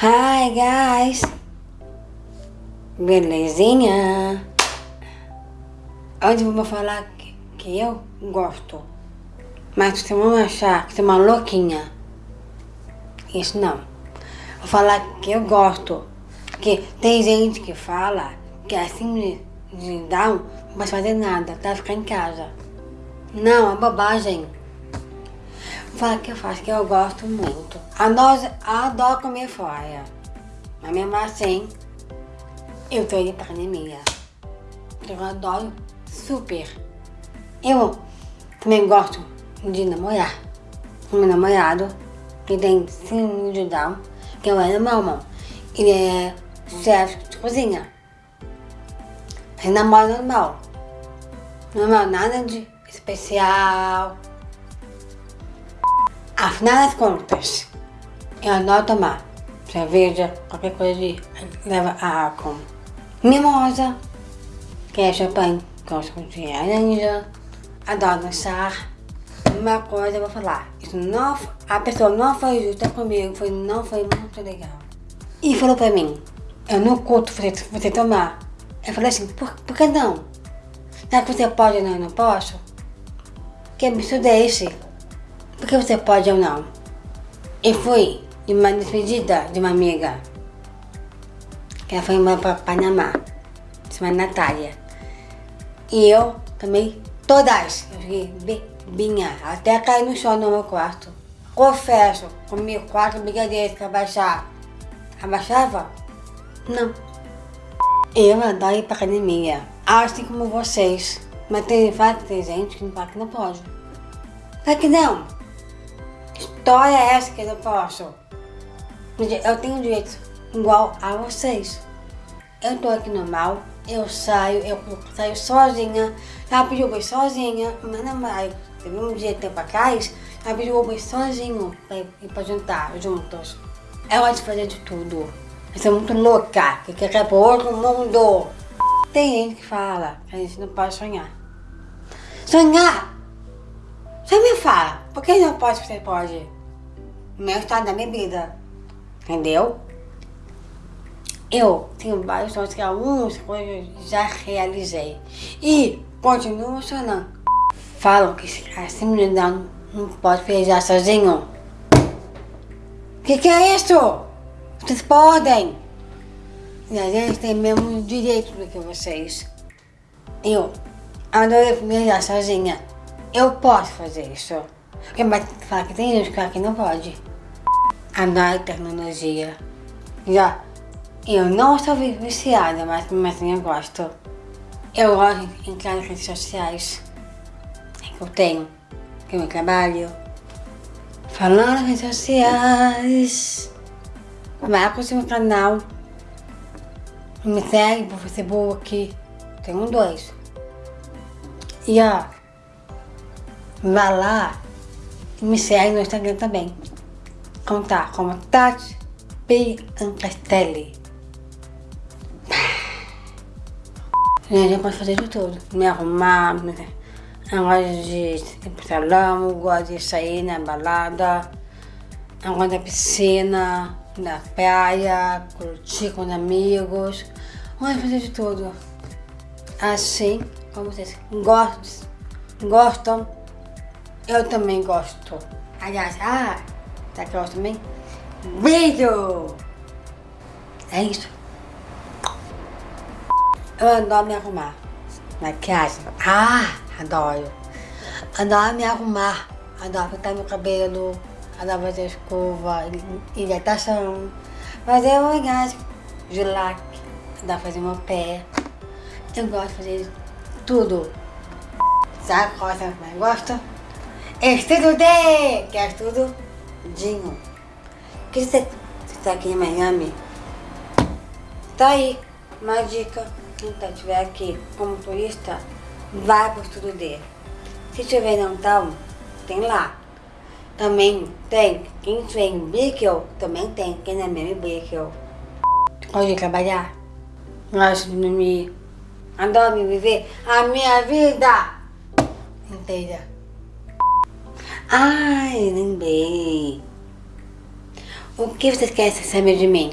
Hi guys! Belezinha? Hoje eu vou falar que, eu gosto. Mas vocês vão achar que sou uma louquinha. Isso não. Vou falar que eu gosto. Porque tem gente que fala que assim de dar não vai fazer nada, tá? Ficar em casa. Não, é bobagem. Vou falar que eu faço, que eu gosto muito. Adoro, adoro comer fora. Mas mesmo assim, eu tô indo pra academia. Eu adoro super. Eu também gosto de namorar. O meu namorado, que tem síndrome de Down, que é o irmão. Ele é chefe de cozinha. Ele namora normal. Normal, nada de especial. Afinal das contas, eu adoro tomar cerveja, qualquer coisa de leva álcool. Mimosa, que é champanhe, gosto de laranja, adoro dançar. Uma coisa eu vou falar, isso não, a pessoa não foi justa comigo, foi, não foi muito legal. E falou pra mim, eu não curto você, você tomar. Eu falei assim, por, por que não? Será que você pode não, eu não posso? Que absurdo é esse? Por que você pode ou não? E fui de uma despedida de uma amiga. Que ela foi embora para Panamá. Chama Natália. E eu também, todas. Eu fiquei bebinha. Até cair no chão no meu quarto. Confesso, comi quatro brigadeiros para abaixar. Abaixava? Não. Eu adoro ir pra academia. Assim como vocês. Mas tem várias gente que não fala que não pode. Será que não? História é essa que eu posso? Eu tenho direito igual a vocês. Eu tô aqui normal, eu saio, eu saio sozinha. Já pedi Uber sozinha. Meu namorado, teve um dia tempo atrás, já pediu Uber sozinho pra ir pra jantar juntos. Eu gosto de fazer de tudo. Eu sou muito louca, que quer ir pro outro mundo. Tem gente que fala que a gente não pode sonhar. Sonhar! Você me fala, por que não pode, você pode? No meu estado da vida. Entendeu? Eu tenho vários sonhos que algumas coisas já realizei. E continuo sonhando. Falam que assim não, não pode viajar sozinho. O que, que é isso? Vocês podem. E a gente tem mesmo direito do que vocês. Eu adoro viajar sozinha. Eu posso fazer isso. Porque vai falar que tem gente que não pode. Adoro tecnologia. Já, eu não sou viciada, mas assim eu gosto. Eu gosto de entrar nas redes sociais que eu tenho, que eu trabalho. Falando nas redes sociais. Vai pro seu canal. Me segue pro Facebook. Um dois. E ó, vá lá e me segue no Instagram também. Contar como Tati P. Ancastelli. Gente, eu posso fazer de tudo. Me arrumar, me... eu gosto de ir pro salão, eu gosto de sair na balada, eu gosto da piscina, na praia, curtir com amigos. Vamos fazer de tudo. Assim como vocês gostam, gostam, eu também gosto. Aliás, ah, tá gosto também? Vídeo! É isso. Eu adoro me arrumar. Maquiagem. Ah, adoro. Adoro me arrumar. Adoro pintar meu cabelo ela fazer escova, hidratação, fazer maquiagem, gelac, dá fazer meu pé. Eu gosto de fazer tudo. Sabe qual você mais gosta? Estudo D, que é dinho. Que você está aqui em Miami? Tá aí, uma dica. Quem tá, estiver aqui como turista, vai para o estudo D. Se tiver não tal, tem lá. Também tem, quem vem em Brickell, também tem, quem não é mesmo em Brickell. Gosto de trabalhar, gosto de dormir, adoro viver a minha vida inteira. Ai, lembrei. O que vocês querem saber de mim?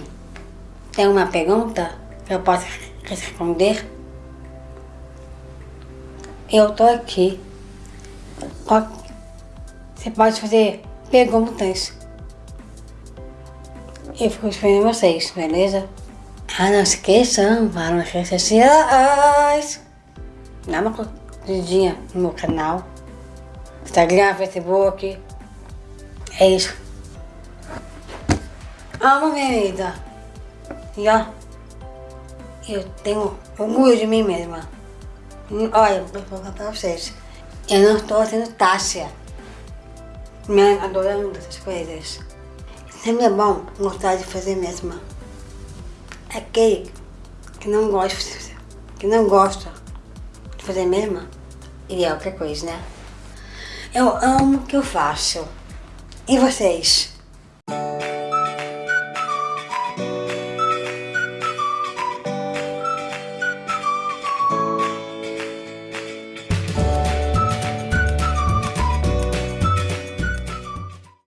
Tem uma pergunta que eu posso responder? Eu tô aqui. Você pode fazer perguntas. Eu fico esperando vocês, beleza? Ah, não se esqueçam, vá nas redes sociais. Dá uma curtidinha no meu canal. Instagram, Facebook. É isso. Amo minha vida. E ó, eu tenho orgulho de mim mesma. Olha, vou falar pra vocês. Eu não estou sendo Tássia. Me adorando essas coisas. Sempre é bom gostar de fazer mesmo. Aquele que não gosta, que não gosta de fazer mesmo, ele é outra coisa, né? Eu amo o que eu faço. E vocês?